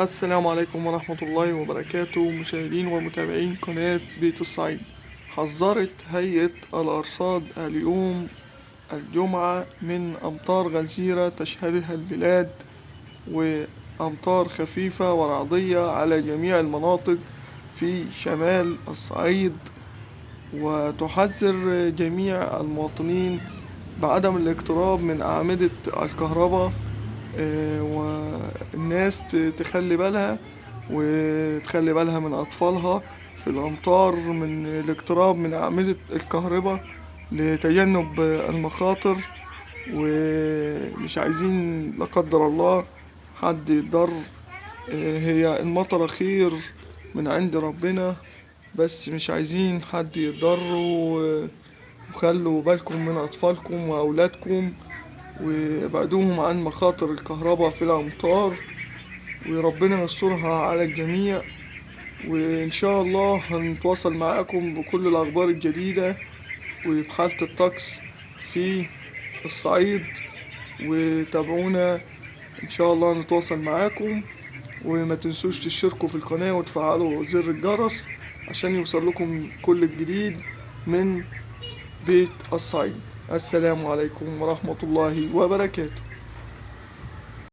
السلام عليكم ورحمة الله وبركاته. مشاهدين ومتابعين قناة بيت الصعيد. حذرت هيئة الأرصاد اليوم الجمعة من أمطار غزيرة تشهدها البلاد وأمطار خفيفة ورعدية على جميع المناطق في شمال الصعيد. وتحذر جميع المواطنين بعدم الاقتراب من أعمدة الكهرباء آه، والناس ت- تخلي بالها وتخلي بالها من أطفالها في الأمطار من الاقتراب من أعمدة الكهرباء لتجنب المخاطر ومش عايزين لا قدر الله حد يتضر آه، هي المطرة خير من عند ربنا بس مش عايزين حد يتضر و- وخلوا بالكم من أطفالكم وأولادكم وأبعدوهم عن مخاطر الكهرباء في الأمطار. وربنا يسترها على الجميع. وإن شاء الله هنتواصل معاكم بكل الأخبار الجديدة وبحالة الطقس في الصعيد. وتابعونا. إن شاء الله نتواصل معاكم. وما تنسوش تشتركوا في القناة وتفعلوا زر الجرس عشان يوصل لكم كل الجديد من بيت الصعيد. السلام عليكم ورحمة الله وبركاته.